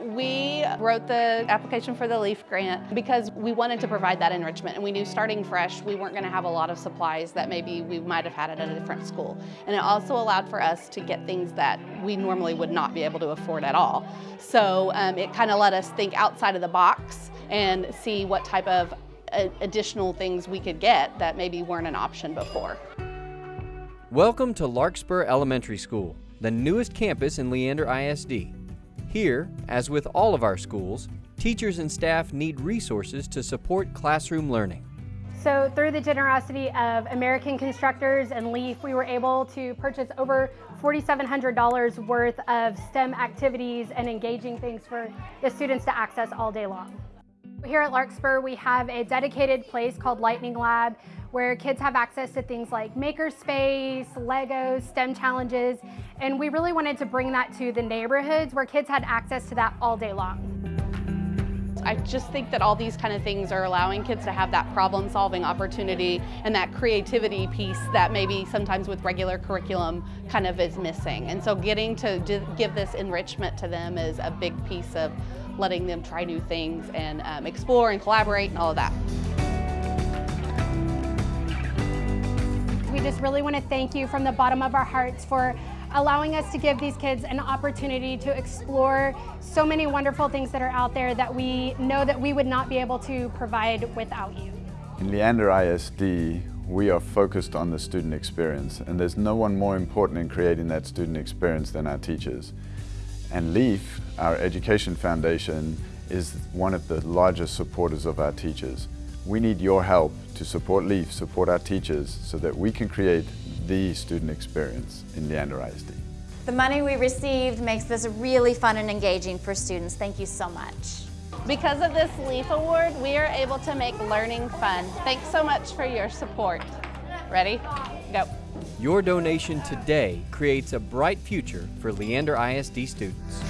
We wrote the application for the LEAF grant because we wanted to provide that enrichment and we knew starting fresh we weren't going to have a lot of supplies that maybe we might have had at a different school. And it also allowed for us to get things that we normally would not be able to afford at all. So um, it kind of let us think outside of the box and see what type of uh, additional things we could get that maybe weren't an option before. Welcome to Larkspur Elementary School, the newest campus in Leander ISD. Here, as with all of our schools, teachers and staff need resources to support classroom learning. So through the generosity of American Constructors and LEAF, we were able to purchase over $4,700 worth of STEM activities and engaging things for the students to access all day long. Here at Larkspur, we have a dedicated place called Lightning Lab where kids have access to things like makerspace, Legos, STEM challenges, and we really wanted to bring that to the neighborhoods where kids had access to that all day long. I just think that all these kind of things are allowing kids to have that problem solving opportunity and that creativity piece that maybe sometimes with regular curriculum kind of is missing. And so getting to give this enrichment to them is a big piece of letting them try new things and um, explore and collaborate and all of that. We just really want to thank you from the bottom of our hearts for allowing us to give these kids an opportunity to explore so many wonderful things that are out there that we know that we would not be able to provide without you. In Leander ISD, we are focused on the student experience and there's no one more important in creating that student experience than our teachers. And LEAF, our education foundation, is one of the largest supporters of our teachers. We need your help to support LEAF, support our teachers, so that we can create the student experience in Leander ISD. The money we received makes this really fun and engaging for students. Thank you so much. Because of this LEAF Award, we are able to make learning fun. Thanks so much for your support. Ready? Go. Your donation today creates a bright future for Leander ISD students.